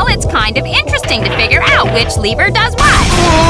Well, it's kind of interesting to figure out which lever does what.